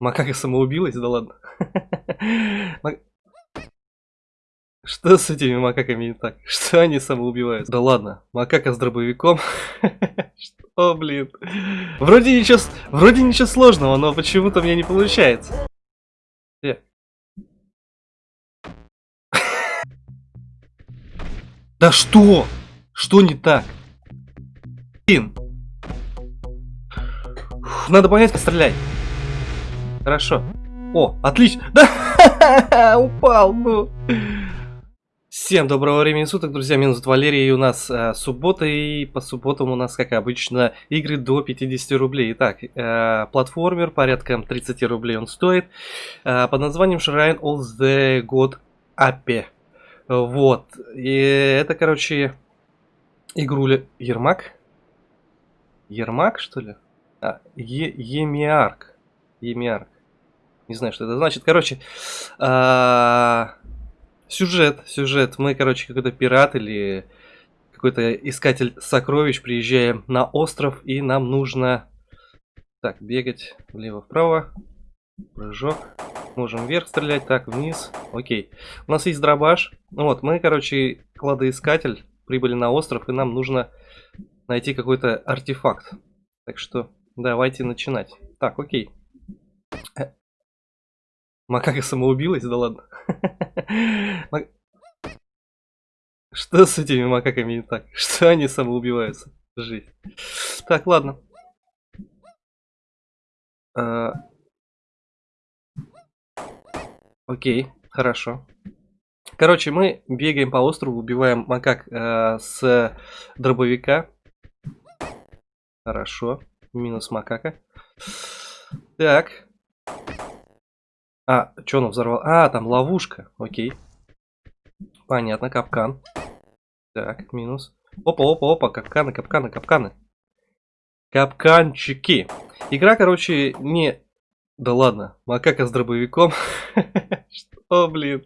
Макака самоубилась? Да ладно. Что с этими макаками не так? Что они самоубиваются? Да ладно, макака с дробовиком. Что, блин? Вроде ничего, вроде ничего сложного, но почему-то мне не получается. Где? Да что? Что не так? Блин. Надо понять, как стрелять. Хорошо. О, отлично. Да, упал, ну. Всем доброго времени суток, друзья, зовут Валерий, и у нас э, суббота, и по субботам у нас, как обычно, игры до 50 рублей. Итак, э, платформер, порядка 30 рублей он стоит, э, под названием Shrine of the God Ape. Вот, и это, короче, игруля Ермак? Ермак, что ли? А, е Емиарк. Емиарк. Не знаю, что это значит. Короче, а Сюжет, сюжет. Мы, короче, какой-то пират или какой-то искатель сокровищ. Приезжаем на остров, и нам нужно... Так, бегать влево-вправо. Прыжок. Можем вверх стрелять, так, вниз. Окей. У нас есть дробаш. Ну вот, мы, короче, кладоискатель. Прибыли на остров, и нам нужно найти какой-то артефакт. Так что давайте начинать. Так, окей. Макака самоубилась? Да ладно. Что с этими макаками не так? Что они самоубиваются? Жизнь. Так, ладно. А... Окей, хорошо. Короче, мы бегаем по острову, убиваем макак э, с дробовика. Хорошо. Минус макака. Так. А, что он взорвал? А, там ловушка. Окей. Понятно, капкан. Так, минус. Опа, опа, опа, капканы, капканы, капканы. Капканчики. Игра, короче, не... Да ладно, макака с дробовиком. Что, блин?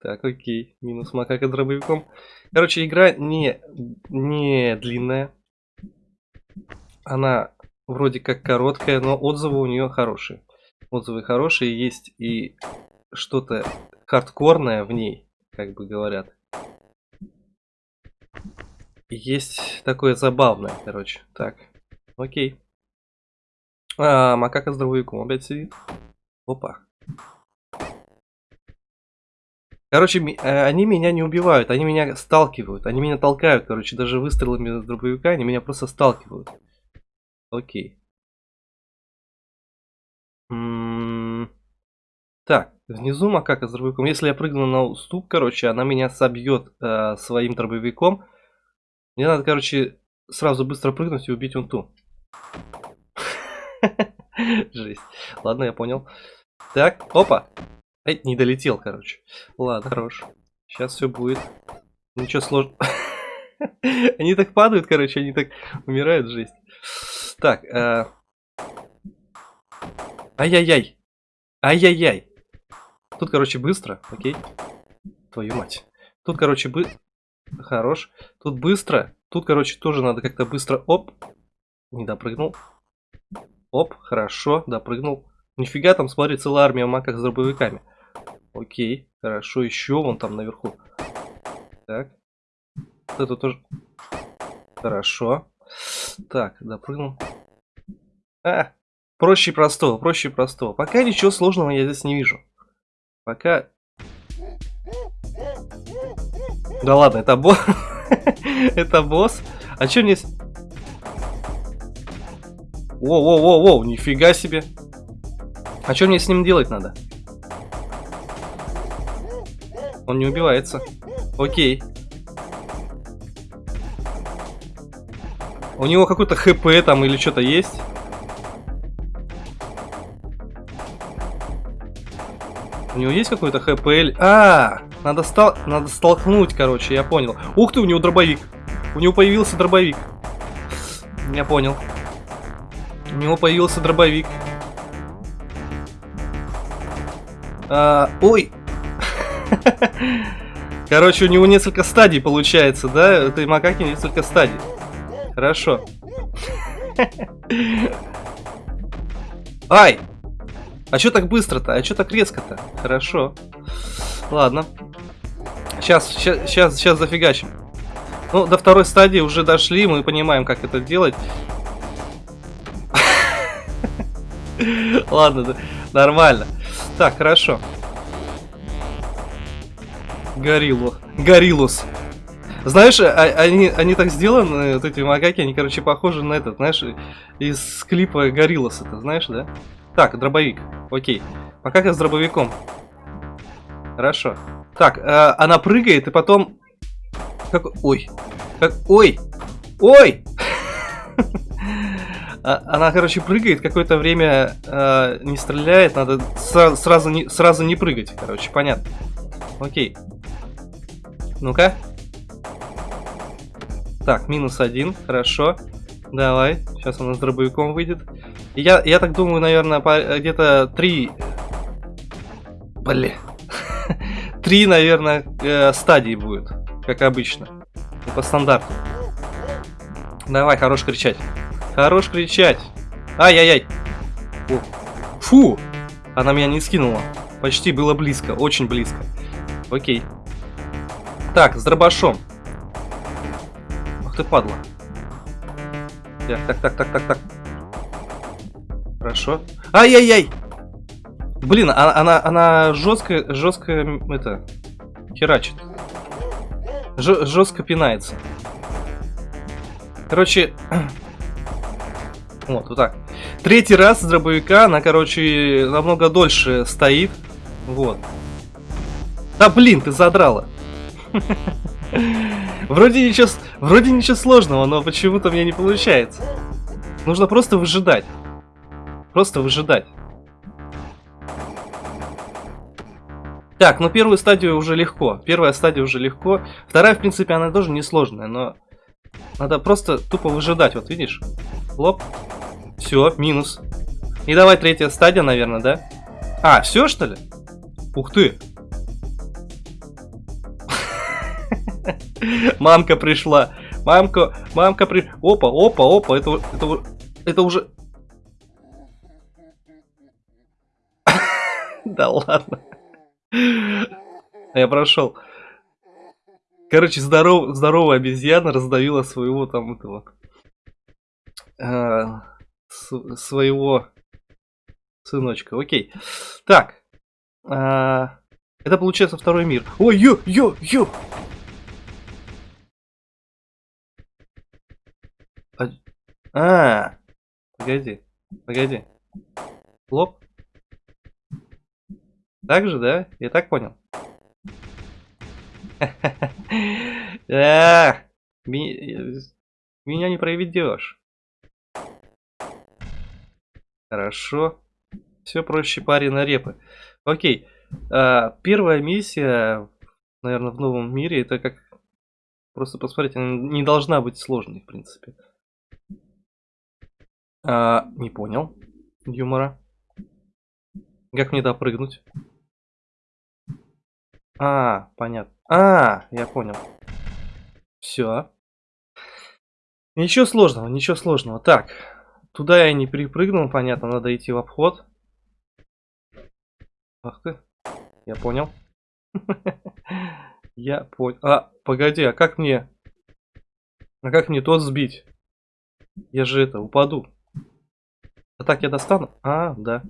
Так, окей. Минус макака с дробовиком. Короче, игра не, не длинная. Она вроде как короткая, но отзывы у нее хорошие отзывы хорошие, есть и что-то хардкорное в ней, как бы говорят. Есть такое забавное, короче. Так, окей. А, макака с дробовиком опять сидит. Опа. Короче, э, они меня не убивают, они меня сталкивают, они меня толкают, короче, даже выстрелами с дробовика они меня просто сталкивают. Окей. Так, внизу макака с дробовиком. Если я прыгну на уступ, короче, она меня собьет э, своим дробовиком. Мне надо, короче, сразу быстро прыгнуть и убить он ту. Жесть. Ладно, я понял. Так, опа. Эй, не долетел, короче. Ладно, хорош. Сейчас все будет. Ничего сложного. Они так падают, короче, они так умирают, жесть. Так, э, Ай-яй-яй. Ай-яй-яй. Тут, короче, быстро. Окей. Твою мать. Тут, короче, бы... Хорош. Тут быстро. Тут, короче, тоже надо как-то быстро... Оп. Не допрыгнул. Оп. Хорошо. Допрыгнул. Нифига там, смотри, целая армия маках с дробовиками. Окей. Хорошо. Еще вон там наверху. Так. Это тоже... Хорошо. Так, допрыгнул. А, Проще простого, проще простого. Пока ничего сложного я здесь не вижу. Пока... Да ладно, это босс. это босс. А что мне... Воу-воу-воу-воу, нифига себе. А что мне с ним делать надо? Он не убивается. Окей. У него какой-то хп там или что-то есть? У него есть какой-то ХПЛ? А, надо, стал... надо столкнуть, короче, я понял. Ух ты, у него дробовик. У него появился дробовик. Я понял. У него появился дробовик. А, ой. Короче, у него несколько стадий получается, да? Этой макаки несколько стадий. Хорошо. Ай! А что так быстро-то? А что так резко-то? Хорошо. Ладно. Сейчас, сейчас, сейчас, зафигачим. Ну, до второй стадии уже дошли, мы понимаем, как это делать. Ладно, нормально. Так, хорошо. Гориллу. Гориллус. Знаешь, а, они, они так сделаны, вот эти макаки, они, короче, похожи на этот, знаешь, из клипа Гориллас, это знаешь, да? Так, дробовик. Окей. Макака с дробовиком. Хорошо. Так, э, она прыгает, и потом... Как... Ой. Как... Ой! Ой! А, она, короче, прыгает, какое-то время э, не стреляет, надо сразу, сразу, не, сразу не прыгать, короче, понятно. Окей. Ну-ка. Так, минус один, хорошо. Давай, сейчас она с дробовиком выйдет. Я, я так думаю, наверное, где-то три... Блин. три, наверное, э, стадии будет, как обычно. По стандарту. Давай, хорош кричать. Хорош кричать. Ай-яй-яй. Фу! Она меня не скинула. Почти было близко, очень близко. Окей. Так, с дробашом. Ах ты падла. Так, так, так, так, так, так. Хорошо. Ай-яй-яй! Блин, она, она, она жестко, жестко, это, херачит. Ж, жестко пинается. Короче, вот, вот так. Третий раз с дробовика она, короче, намного дольше стоит. Вот. Да блин, ты задрала. Вроде ничего, вроде ничего сложного, но почему-то мне не получается. Нужно просто выжидать. Просто выжидать. Так, ну первую стадию уже легко. Первая стадия уже легко. Вторая, в принципе, она тоже несложная, но надо просто тупо выжидать. Вот видишь? Лоп. Все, минус. И давай третья стадия, наверное, да? А, все что ли? Ух ты. Мамка пришла. Мамка, мамка при... Опа, опа, опа, это, это, это уже... Да ладно. Я прошел. Короче, здоров, здоровая обезьяна раздавила своего там этого... Э, своего сыночка. Окей. Так. Э, это получается второй мир. Ой, ё, ё, ё! А, а, погоди, погоди. Лоб? Так же, да? Я так понял. Меня не проведешь. Хорошо. Все проще пари на репы. Окей. А, первая миссия, наверное, в новом мире, это как... Просто посмотрите, она не должна быть сложной, в принципе. А, не понял юмора. Как мне допрыгнуть? А, понятно. А, я понял. Все. Ничего сложного, ничего сложного. Так, туда я не перепрыгнул, понятно, надо идти в обход. Ах ты, я понял. Я понял. А, погоди, а как мне... А как мне тот сбить? Я же это, упаду. А так я достану? А, да.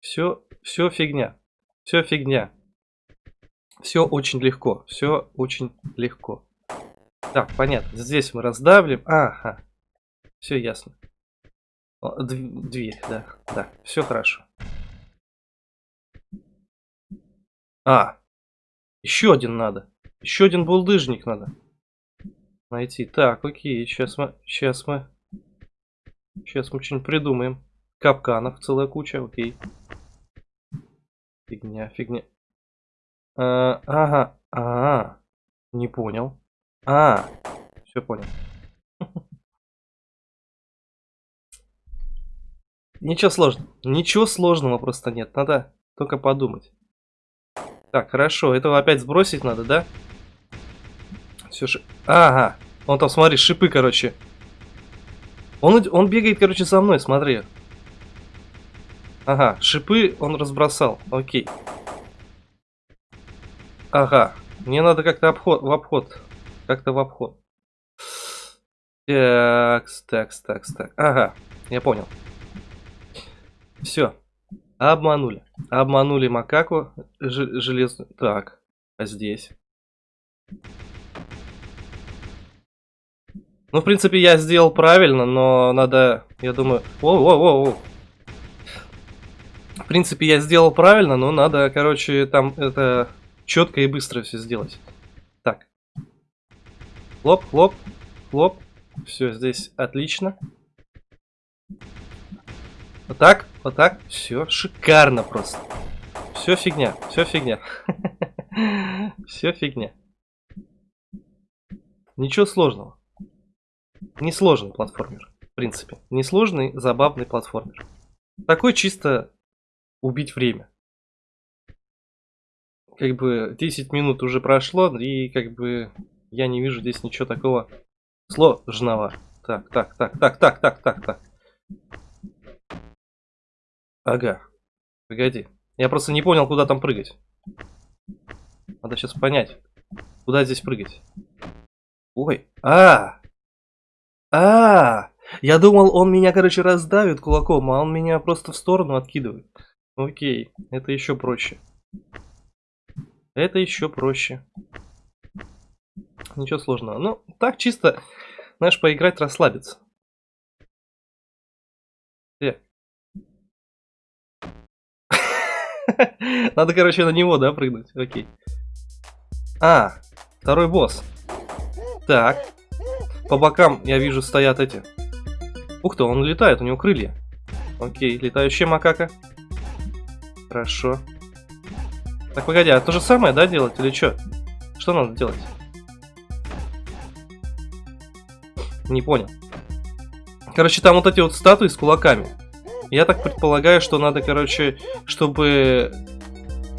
Все, все фигня. Все фигня. Все очень легко. Все очень легко. Так, понятно. Здесь мы раздавим. Ага. Все ясно. Дверь, да. Да, все хорошо. А, еще один надо. Еще один булдыжник надо найти. Так, окей, сейчас мы, сейчас мы Сейчас мы что-нибудь придумаем. Капканов целая куча, окей. Фигня, фигня. А, ага, а, не понял. А, все понял. Ничего сложного. Ничего сложного просто нет. Надо только подумать. Так, хорошо. Этого опять сбросить надо, да? Все же... Ага. Вон там, смотри, шипы, короче. Он, он бегает, короче, за мной, смотри. Ага, шипы он разбросал. Окей. Ага. Мне надо как-то обход, в обход. Как-то в обход. Такс, такс, такс, так. Ага, я понял. Все. Обманули. Обманули макаку железную. Так, а здесь? Ну, в принципе, я сделал правильно, но надо, я думаю... Воу-воу-воу! В принципе, я сделал правильно, но надо, короче, там это четко и быстро все сделать. Так. Хлоп, хлоп, хлоп. Все, здесь отлично. Вот так, вот так. Все, шикарно просто. Все фигня, все фигня. Все фигня. Ничего сложного. Несложный платформер, в принципе. Несложный, забавный платформер. Такой чисто убить время. Как бы 10 минут уже прошло, и как бы я не вижу здесь ничего такого сложного. Так, так, так, так, так, так, так, так. Ага. Погоди. Я просто не понял, куда там прыгать. Надо сейчас понять, куда здесь прыгать. Ой, а, а, я думал, он меня, короче, раздавит кулаком, а он меня просто в сторону откидывает. Окей, это еще проще. Это еще проще. Ничего сложного. Ну, так чисто, знаешь, поиграть, расслабиться. Где? Надо, короче, на него, да, прыгнуть? Окей. А, второй босс. Так. По бокам, я вижу, стоят эти. Ух ты, он летает, у него крылья. Окей, летающая макака. Хорошо. Так, погоди, а то же самое, да, делать или что? Что надо делать? Не понял. Короче, там вот эти вот статуи с кулаками. Я так предполагаю, что надо, короче, чтобы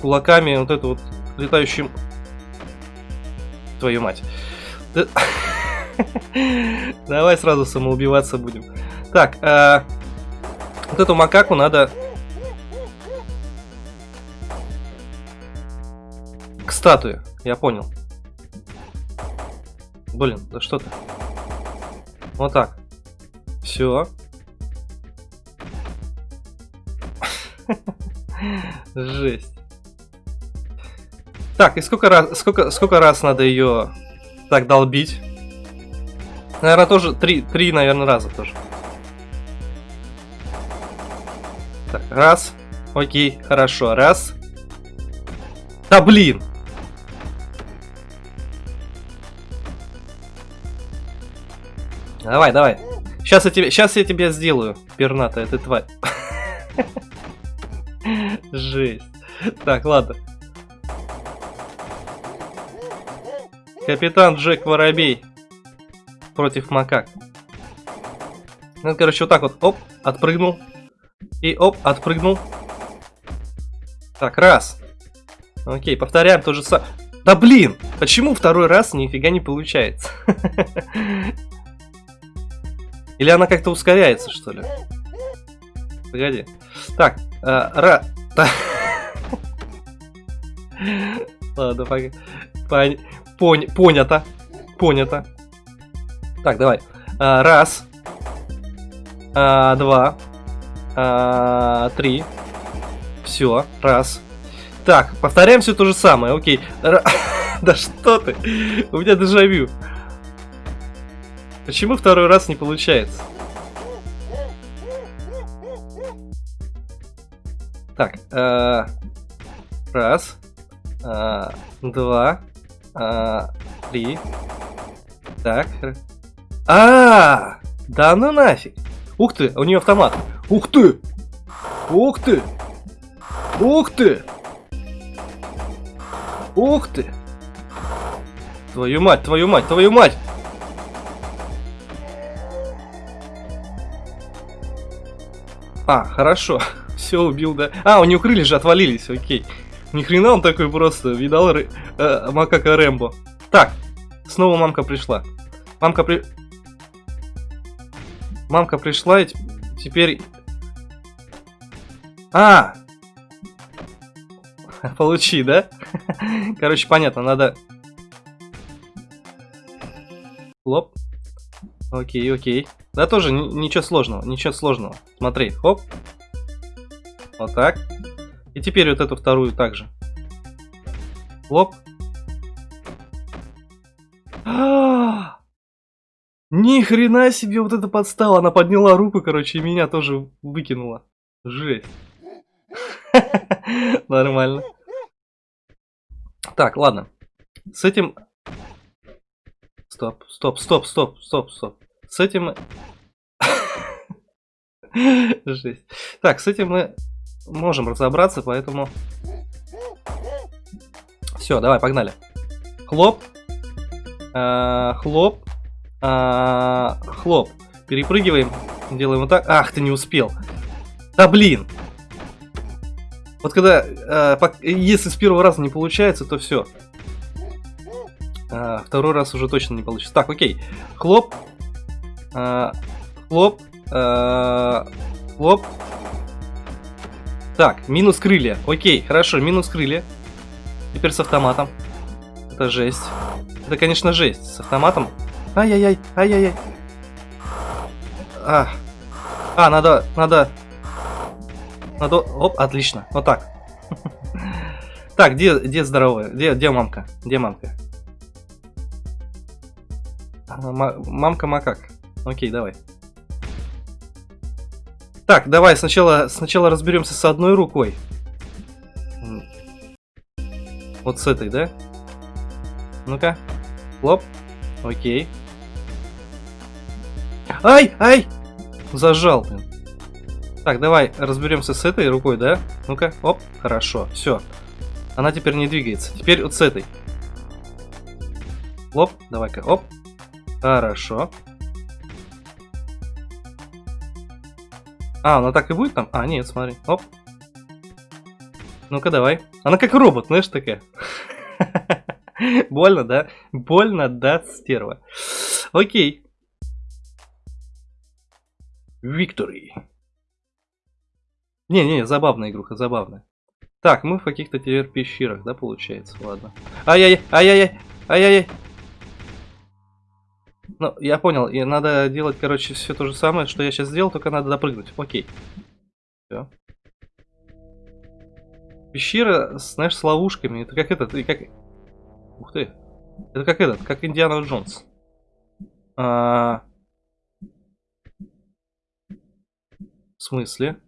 кулаками вот эту вот летающим... Твою мать. Давай сразу самоубиваться будем. Так, э, вот эту макаку надо... К статуе, я понял. Блин, да что ты? Вот так. Все. Жесть. Так, и сколько раз, сколько, сколько раз надо ее так долбить? Наверное, тоже три, три, наверное, раза тоже. Так, раз. Окей, хорошо. Раз. Да блин! Давай, давай. Сейчас я тебе, сейчас я тебя сделаю, перната, ты тварь. Жесть. Так, ладно. Капитан Джек Воробей против макак. Ну, короче, вот так вот, оп, отпрыгнул. И оп, отпрыгнул. Так, раз. Окей, повторяем то же самое. Да блин, почему второй раз нифига не получается? Или она как-то ускоряется, что ли? Погоди. Так, э, ра... Ладно, пон... Пон... понято. Понято. Так, давай. А, раз. А, два. А, три. Все, раз. Так, повторяем все то же самое, окей. Р... да что ты? У меня дежавю. Почему второй раз не получается? Так, э, раз, э, два, э, три. Так, а, -а, -а Да ну нафиг! Ух ты, у нее автомат. Ух ты! Ух ты! Ух ты! Ух ты! Твою мать, твою мать, твою мать! А, хорошо. Все, убил, да. А, у него крылья же отвалились, окей. Ни хрена он такой просто, видал э, макака Рэмбо. Так, снова мамка пришла. Мамка при... Мамка пришла, и теперь... А! Получи, да? Короче, понятно, надо... Лоп. Окей, окей. Да тоже ничего сложного, ничего сложного. Смотри, хоп. Вот так. И теперь вот эту вторую также. Лоп. Ни хрена себе вот это подстава. Она подняла руку, короче, и меня тоже выкинула. Жесть. Нормально. Так, ладно. С этим... Стоп, стоп, стоп, стоп, стоп, стоп. С этим... Жесть. Так, с этим мы можем разобраться, поэтому... Все, давай, погнали. Хлоп. А, хлоп. А, хлоп. Перепрыгиваем. Делаем вот так. Ах, ты не успел. Да блин. Вот когда, э, если с первого раза не получается, то все. Э, второй раз уже точно не получится. Так, окей. Хлоп. Э, хлоп. Э, хлоп. Так, минус крылья. Окей, хорошо, минус крылья. Теперь с автоматом. Это жесть. Это, конечно, жесть. С автоматом. Ай-яй-яй, ай-яй-яй. А. а, надо, надо надо... Оп, отлично. Вот так. Так, где, где здоровая? Где, где мамка? Где мамка? Мамка макак. Окей, давай. Так, давай сначала, сначала разберемся с одной рукой. Вот с этой, да? Ну-ка. Лоп. Окей. Ай, ай! Зажал, блин. Так, давай разберемся с этой рукой, да? Ну-ка, оп, хорошо, все. Она теперь не двигается. Теперь вот с этой. Оп, давай-ка, оп. Хорошо. А, она так и будет там? А, нет, смотри. Оп. Ну-ка, давай. Она как робот, знаешь, такая. Больно, да? Больно, да, стерва. Окей. Victory. Не-не, забавная игруха, забавная. Так, мы в каких-то теперь пещерах, да, получается? Ладно. Ай-яй, ай-яй, ай-яй. Ну, я понял, и надо делать, короче, все то же самое, что я сейчас сделал, только надо допрыгнуть. Окей. Все. Пещера, знаешь, с ловушками. Это как этот, и как... Ух ты. Это как этот, как Индиана Джонс. А... В смысле?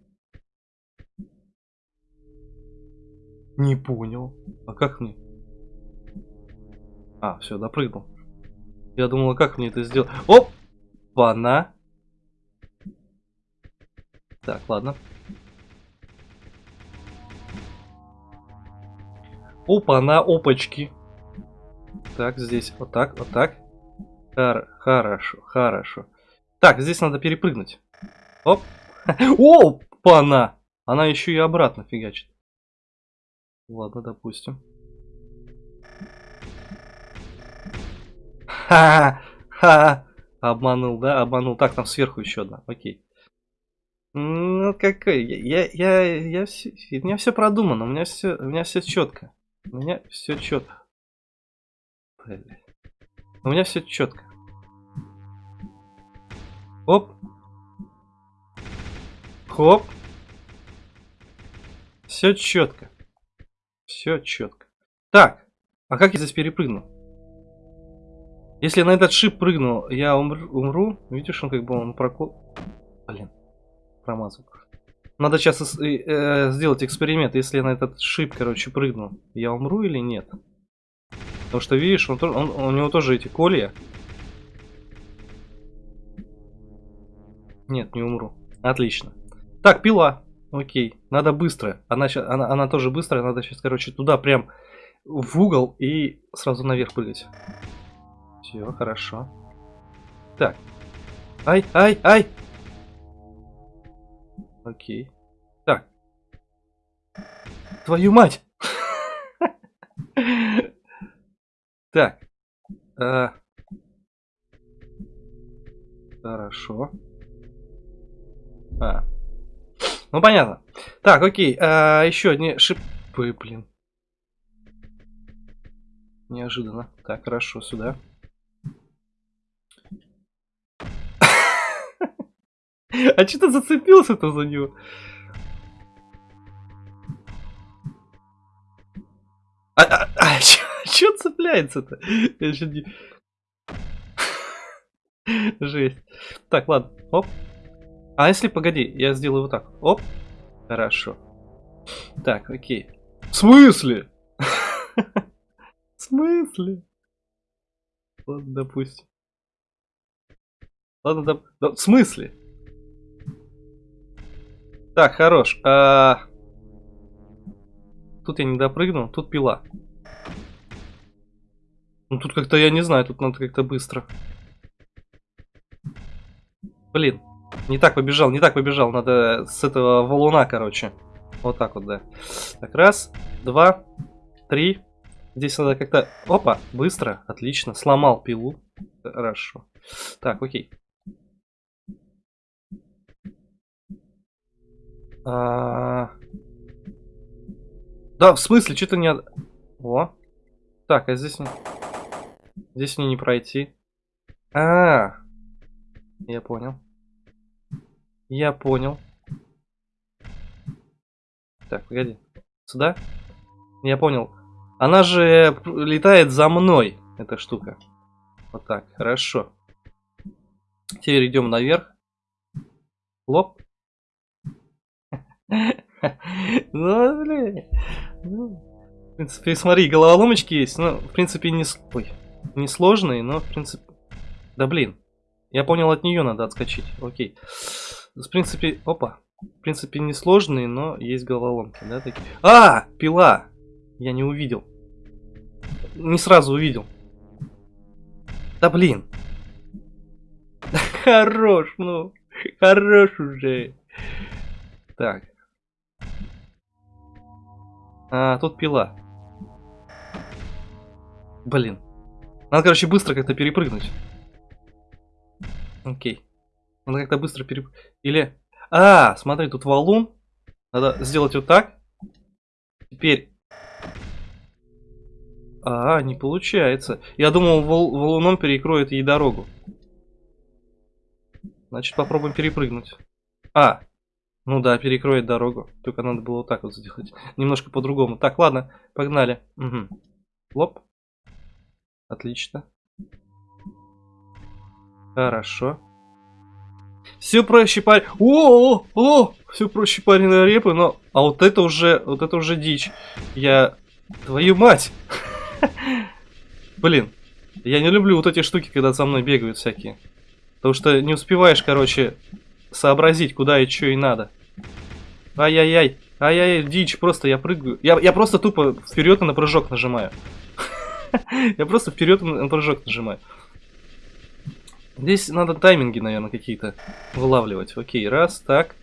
Не понял. А как мне? А, все, допрыгнул. Я думал, как мне это сделать? Оп! Пана. Так, ладно. Опа-на, опачки. Так, здесь вот так, вот так. Хор хорошо, хорошо. Так, здесь надо перепрыгнуть. Оп. Опа-на! Она еще и обратно фигачит. Ладно, допустим. Ха-ха! Обманул, да? Обманул. Так, там сверху еще одна. Окей. Ну, какой? Я, я, я, я у меня все продумано, у меня все, у меня все четко. У меня все четко. У меня все четко. Оп. Хоп. Все четко. Все четко. Так, а как я здесь перепрыгну? Если на этот шип прыгну, я умру, умру. Видишь, он как бы он прокол... Блин, промазал. Надо сейчас э, э, сделать эксперимент. Если я на этот шип, короче, прыгну, я умру или нет? Потому что, видишь, он, он, у него тоже эти колья. Нет, не умру. Отлично. Так, пила. Окей, надо быстро. Она, она, она тоже быстрая, надо сейчас, короче, туда прям в угол и сразу наверх прыгать. Все, хорошо. Так. Ай, ай, ай! Окей. Так. Твою мать! Так. А. Хорошо. А, Ну, понятно. Так, окей. А, еще одни шипы, блин. Неожиданно. Так, хорошо, сюда. А что ты зацепился-то за него? А, а, а что цепляется-то? Не... Жесть. Так, ладно. Оп. А если, погоди, я сделаю вот так. Оп. Хорошо. Так, окей. В смысле? В смысле? Ладно, допустим. Ладно, доп... в смысле? Так, хорош. А... Тут я не допрыгнул, тут пила. Ну тут как-то, я не знаю, тут надо как-то быстро. Блин, не так побежал, не так побежал. Надо с этого валуна, короче. Вот так вот, да. Так, раз, два, три. Здесь надо как-то... Опа, быстро, отлично. Сломал пилу. Хорошо. Так, окей. А... Да, в смысле, что-то не... О. Так, а здесь... Здесь мне не пройти. А, -а, а, я понял. Я понял. Так, погоди. Сюда? Я понял. Она же летает за мной, эта штука. Вот так, хорошо. Теперь идем наверх. Лоп. Ну, блин. Ну, в принципе, смотри, головоломочки есть. Ну, в принципе, не, ой, не сложные, но, в принципе... Да, блин. Я понял, от нее надо отскочить. Окей. В принципе, опа. В принципе, не сложные, но есть головоломки, да, такие. А, пила! Я не увидел. Не сразу увидел. Да блин. Хорош, ну. Хорош уже. Так. А, тут пила. Блин. Надо, короче, быстро как-то перепрыгнуть. Окей. Надо как-то быстро перепрыгнуть. Или... А, смотри, тут валун. Надо сделать вот так. Теперь... А, не получается. Я думал, вал валуном перекроет ей дорогу. Значит, попробуем перепрыгнуть. А, ну да, перекроет дорогу. Только надо было вот так вот сделать. Немножко по-другому. Так, ладно, погнали. Угу. Лоп. Отлично. Хорошо. Все проще парень. О, о, о, все проще парень репы, но... А вот это уже, вот это уже дичь. Я... Твою мать! Блин, я не люблю вот эти штуки, когда за мной бегают всякие. Потому что не успеваешь, короче, сообразить, куда и что и надо. Ай-яй-яй. Ай-яй, дичь, просто я прыгаю. Я, я просто тупо вперед на прыжок нажимаю. Я просто вперед на прыжок нажимаю. Здесь надо тайминги, наверное, какие-то вылавливать. Окей, раз, так.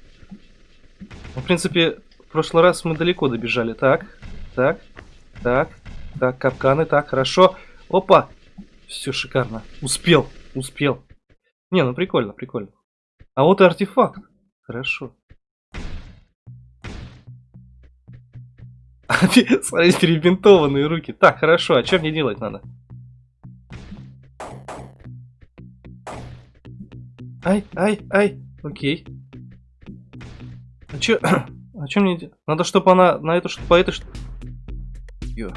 В принципе, в прошлый раз мы далеко добежали. Так, так, так, так, капканы, так, хорошо. Опа! Все шикарно. Успел, успел. Не, ну прикольно, прикольно. А вот и артефакт. Хорошо. Смотри, перебинтованные руки. Так, хорошо, а что мне делать надо? Ай, ай, ай. Окей. А чё... А чё мне... Надо, чтобы она на эту... По этой... Ё.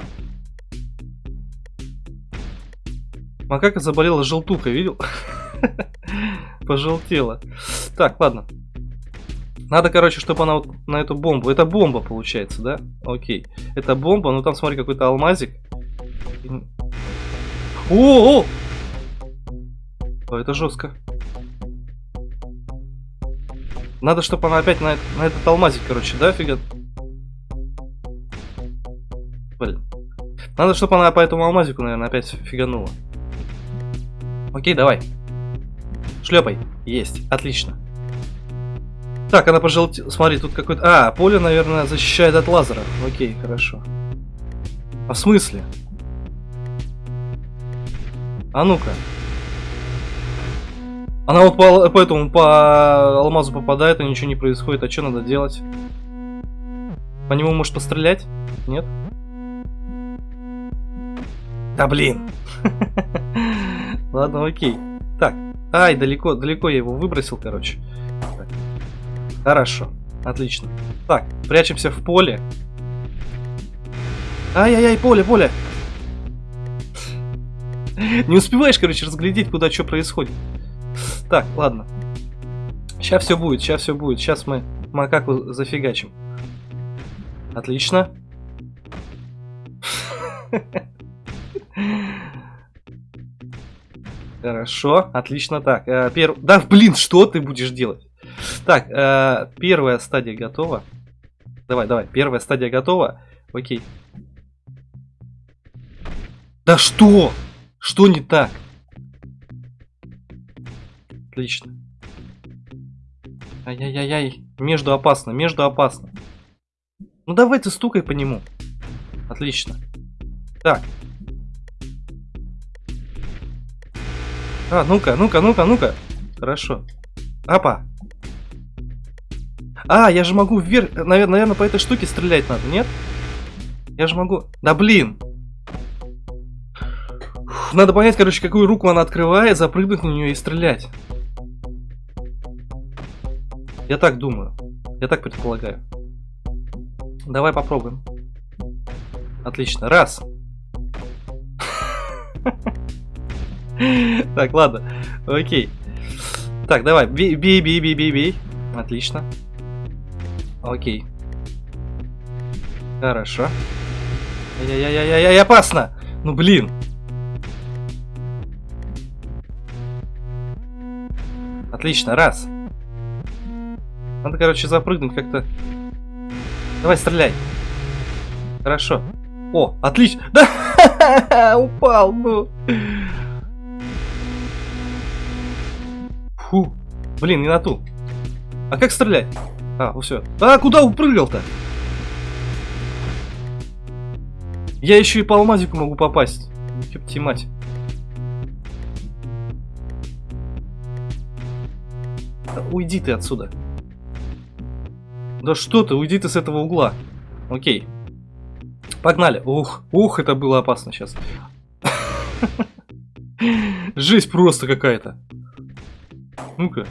Макака заболела желтухой, видел? Пожелтела. Так, ладно. Надо, короче, чтобы она вот на эту бомбу. Это бомба, получается, да? Окей. Это бомба, ну там, смотри, какой-то алмазик. О, -о, О, это жестко. Надо, чтобы она опять на, на этот алмазик, короче, да, фига? Блин. Надо, чтобы она по этому алмазику, наверное, опять фиганула. Окей, давай. Шлепай. Есть. Отлично. Так, она пожелтела. Смотри, тут какой-то... А, поле, наверное, защищает от лазера. Окей, хорошо. А в смысле? А ну-ка. Она вот по, по этому, по алмазу попадает, и ничего не происходит. А что надо делать? По нему может пострелять? Нет? Да блин. Ладно, окей. Так. Ай, далеко, далеко я его выбросил, короче. Хорошо. Отлично. Так, прячемся в поле. Ай-яй-яй, поле, поле. Не успеваешь, короче, разглядеть, куда что происходит. Так, ладно. Сейчас все будет, сейчас все будет. Сейчас мы макаку зафигачим. Отлично. Хорошо, отлично. Так, э, перв... Да, блин, что ты будешь делать? Так, э, первая стадия готова. Давай, давай, первая стадия готова. Окей. Да что? Что не так? Отлично. Ай-яй-яй-яй. Между опасно, между опасно. Ну давай ты стукай по нему. Отлично. Так. А, ну-ка, ну-ка, ну-ка, ну-ка. Хорошо. Апа. А, я же могу вверх... Наверное, по этой штуке стрелять надо, нет? Я же могу... Да блин! Надо понять, короче, какую руку она открывает, запрыгнуть на нее и стрелять. Я так думаю. Я так предполагаю. Давай попробуем. Отлично. Раз. Так, ладно. Окей. Так, давай. Бей, бей, бей, бей, бей. Отлично. Окей. Хорошо. Ай-яй-яй-яй-яй, опасно! Ну блин. Отлично, раз. Надо, короче, запрыгнуть как-то. Давай, стреляй. Хорошо. О, отлично. Да, упал, ну. Фу. Блин, не на ту. А как стрелять? А, все. А, куда упрыгал-то? Я еще и по алмазику могу попасть. Ёпти мать. Да уйди ты отсюда. Да что ты, уйди ты с этого угла. Окей. Погнали. Ух, ух, это было опасно сейчас. Жесть просто какая-то. Ну-ка.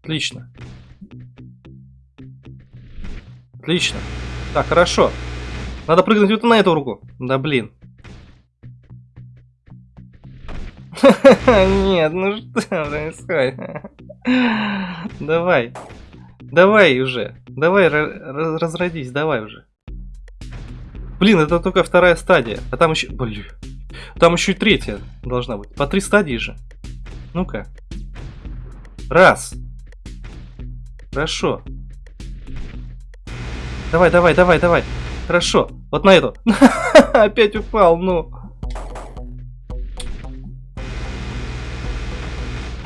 Отлично. Отлично. Так, хорошо. Надо прыгнуть вот на эту руку. Да блин. Нет, ну что происходит? Давай. Давай уже. Давай, разродись, давай уже. Блин, это только вторая стадия. А там еще... Блин. Там еще и третья должна быть. По три стадии же. Ну-ка. Раз. Хорошо. Давай, давай, давай, давай. Хорошо. Вот на эту. Опять упал, ну.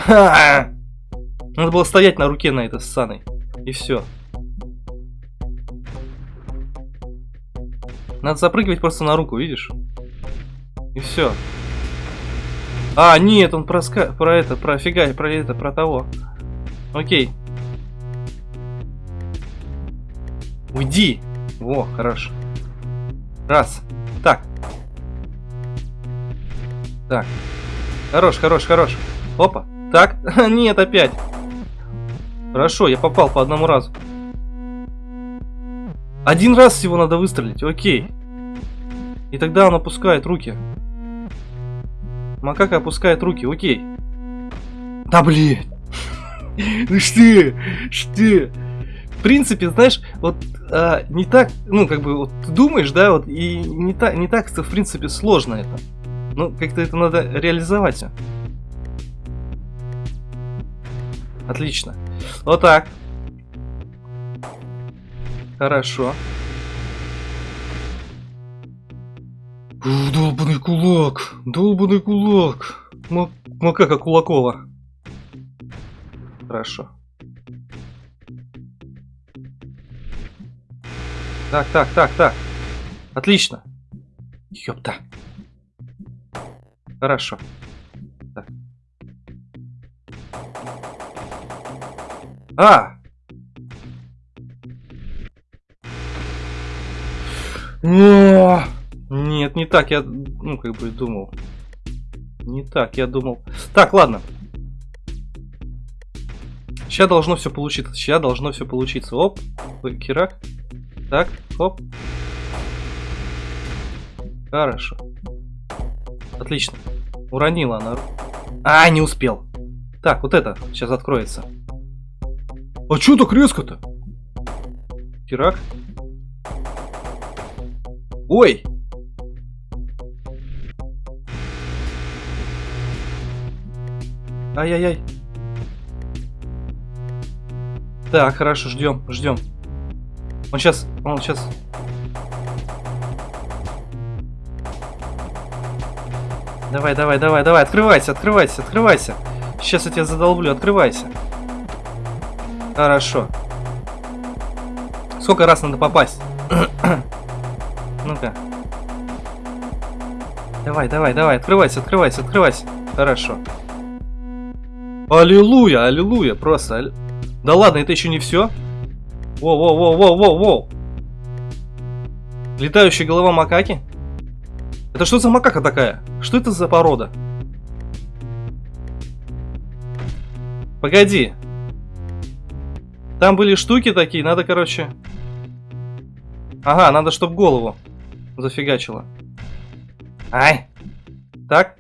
Надо было стоять на руке на этой ссаной. И все. Надо запрыгивать просто на руку, видишь? И все. А, нет, он про, ска... про это, про фига, про это, про того. Окей. Уйди. Во, хорошо. Раз. Так. Так. Хорош, хорош, хорош. Опа. Так. Нет, опять. Хорошо, я попал по одному разу. Один раз всего надо выстрелить, окей. И тогда он опускает руки. Макака опускает руки, окей. Да блин. Ну что? Что? В принципе, знаешь, вот а, не так, ну, как бы, вот ты думаешь, да, вот, и не так, не так, в принципе, сложно это. Ну, как-то это надо реализовать. Отлично. Вот так. Хорошо. Долбанный кулак. Долбанный кулак. Макака Кулакова. Хорошо. Так, так, так, так. Отлично. Ёпта. Хорошо. Так. А! О! Нет, не так, я, ну, как бы думал. Не так, я думал. Так, ладно. Сейчас должно все получиться. Сейчас должно все получиться. Оп, кирак. Так, оп. Хорошо. Отлично. Уронила она. А, не успел. Так, вот это сейчас откроется. А чё так резко-то? Кирак. Ой! Ай-яй-яй. Так, хорошо, ждем, ждем. Он сейчас, он сейчас. Давай, давай, давай, давай, открывайся, открывайся, открывайся. Сейчас я тебя задолблю, открывайся. Хорошо. Сколько раз надо попасть? Ну-ка. Давай, давай, давай, открывайся, открывайся, открывайся. Хорошо. Аллилуйя, аллилуйя, просто. Алли... Да ладно, это еще не все. Воу-воу-воу-воу-воу-воу. Летающая голова макаки? Это что за макака такая? Что это за порода? Погоди. Там были штуки такие, надо, короче... Ага, надо, чтоб голову зафигачило. Ай! Так.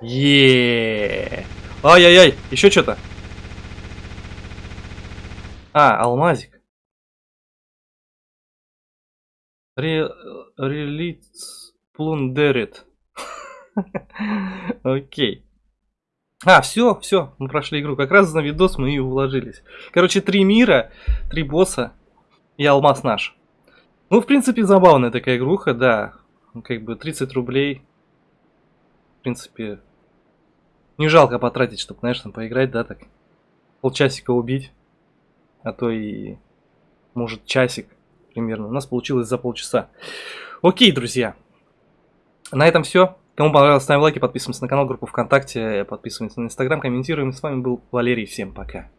Еее. Ай-яй-яй, еще что-то. А, алмазик. Релиц плундерит. Окей. А, все, все, мы прошли игру. Как раз на видос мы и уложились. Короче, три мира, три босса и алмаз наш. Ну, в принципе, забавная такая игруха, да. Как бы 30 рублей. В принципе, не жалко потратить, чтобы, знаешь, там поиграть, да, так. Полчасика убить. А то и, может, часик примерно. У нас получилось за полчаса. Окей, друзья. На этом все. Кому понравилось, ставим лайки, подписываемся на канал, группу ВКонтакте, подписываемся на Инстаграм, комментируем. С вами был Валерий, всем пока.